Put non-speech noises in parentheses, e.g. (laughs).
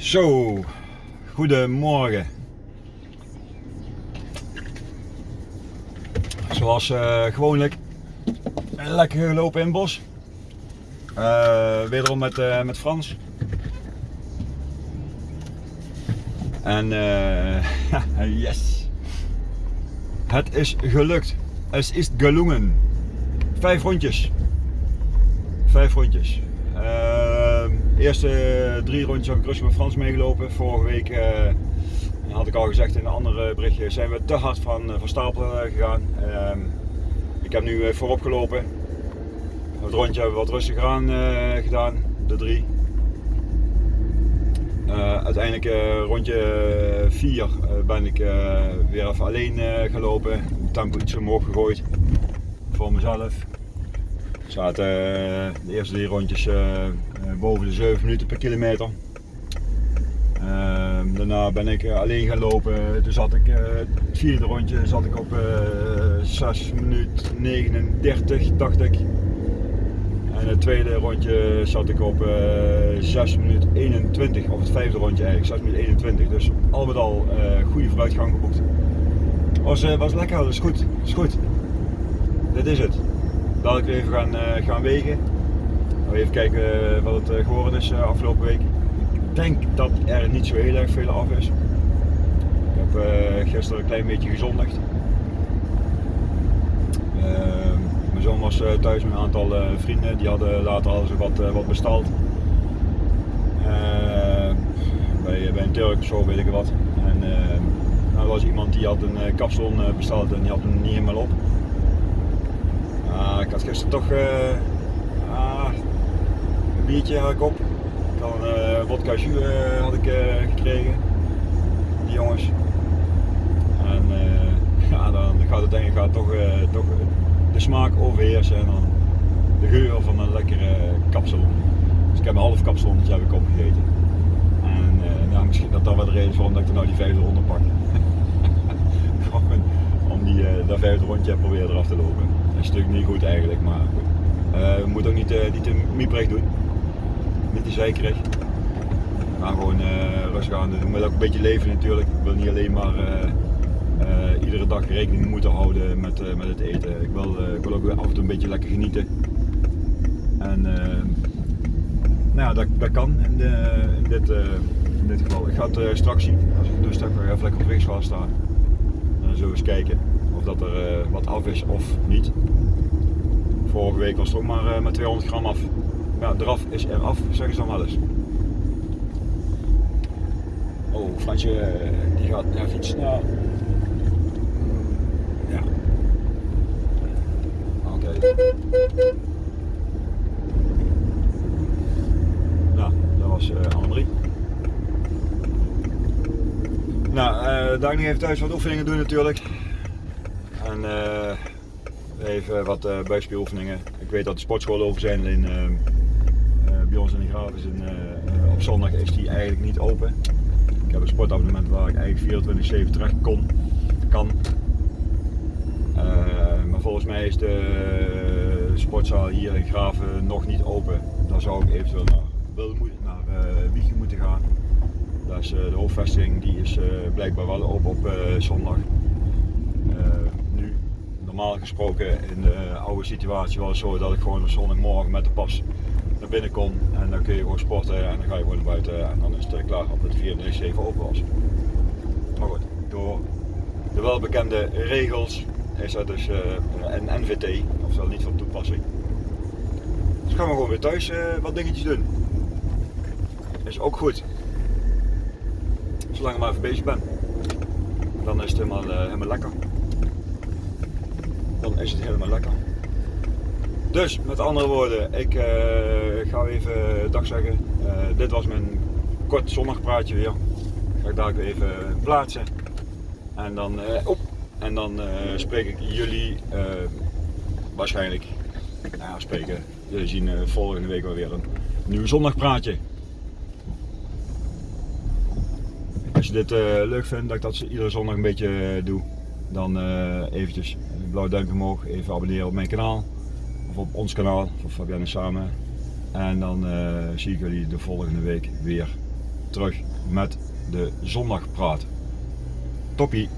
Zo, goedemorgen. Zoals uh, gewoonlijk, lekker gelopen in het bos. Uh, wederom met, uh, met Frans. En (laughs) yes, het is gelukt. Het is gelungen. Vijf rondjes. Vijf rondjes. De eerste drie rondjes heb ik rustig met Frans meegelopen. Vorige week uh, had ik al gezegd in een andere berichtje, zijn we te hard van, eh, van stapel eh, gegaan. Uh, ik heb nu voorop gelopen. Het rondje hebben we wat rustiger aan gedaan, de drie. uiteindelijk rondje 4 ben ik weer even alleen gelopen. Tempo iets omhoog gegooid voor mezelf. Zaten de eerste drie rondjes eh, boven de 7 minuten per kilometer. Ehm, daarna ben ik eh, alleen gaan lopen. Toen ik, eh, het vierde rondje zat ik op 6 minuten 39, dacht ik. En het tweede rondje zat ik op 6 minuten 21, of het vijfde rondje eigenlijk, 6 minuten 21. Dus al met al goede vooruitgang geboekt. Was, was lekker, dat is goed, is goed. Dit is het. Ik even gaan, gaan wegen. Even kijken eh, wat het eh, geworden is eh, afgelopen week. Ik denk dat er niet zo heel erg veel af is. Ik heb gisteren een klein beetje gezondigd. mijn zoon was thuis met een aantal vrienden, die hadden later al wat, wat besteld. bij, bij een Turk zo weet ik wat. En nou, er was iemand die had een kapsalon besteld en die had hem niet helemaal op. ik had gisteren toch biertje had op. Dan uh, vodka uh, had ik uh, gekregen. Die jongens. En (laughs) ja, dan gaat het denk ik gaat toch, toch de smaak overheersen en dan de geur van een lekkere kapsel. Dus ik heb een half kapsalonnetje heb ik opgegeten. En nou, misschien dat dat wel de reden is waarom ik er nou die vijfde ronde pak. (laughs) die, dat vijfde rondje proberen eraf te lopen. Dat is natuurlijk niet goed eigenlijk, maar goed. we moeten ook niet, niet te mieperig doen niet te zekerig. We gaan gewoon rustig aan doen. moet ook een beetje leven natuurlijk. Ik wil niet alleen maar iedere dag rekening moeten houden met, met het eten. Ik wil, ik wil ook af en toe een beetje lekker genieten. En nou dat, dat kan in, de, in, dit, in dit geval. Ik ga het straks zien. Als ik dus even lekker op weegschaal staan. Zullen we eens kijken of dat er wat af is of niet. Vorige week was het ook maar met 200 gram af ja, eraf is eraf, zeggen ze dan wel eens. Oh, Fransje, die gaat even iets snel. Ja. Oké. Okay. Nou, dat was uh, Annemarie. Uh, daar nog even thuis wat oefeningen doen natuurlijk. En uh, even wat uh, buikspieroefeningen. Ik weet dat de sportscholen over zijn in bij ons in de Graaf is uh, op zondag is die eigenlijk niet open. Ik heb een sportabonnement waar ik eigenlijk 24-7 terecht kon, kan. Uh, maar volgens mij is de sportzaal hier in Graven nog niet open. Daar zou ik eventueel naar, naar uh, Wiegen moeten gaan. Daar is, de hoofdvestiging die is blijkbaar wel open op zondag. nu, normaal gesproken in de oude situatie was het zo dat ik gewoon op zondagmorgen met de pas naar binnen kom en dan kun je gewoon sporten en dan ga je gewoon naar buiten en dan is het klaar op het 24-7 open was. Maar goed, door de welbekende regels is dat dus een NVT, oftewel niet van toepassing. Dus gaan we gewoon weer thuis wat dingetjes doen. Is ook goed. Zolang ik maar even bezig ben. Dan is het helemaal, uh, helemaal lekker. Dan is het helemaal lekker. Dus met andere woorden, ik uh, ga even dag zeggen. Dit was mijn kort zondagpraatje weer. Ga ik daar even plaatsen. En dan, op, en dan spreek ik jullie waarschijnlijk, nou spreken, jullie zien volgende week wel weer een nieuw zondagpraatje. Als je dit leuk vindt, dat ik dat iedere zondag een beetje doe, dan eventjes een blauw duimpje omhoog, even abonneren op mijn kanaal of op ons kanaal van Fabienne Samen. En dan zie ik jullie de volgende week weer. terug met de zondagpraat. Toppie!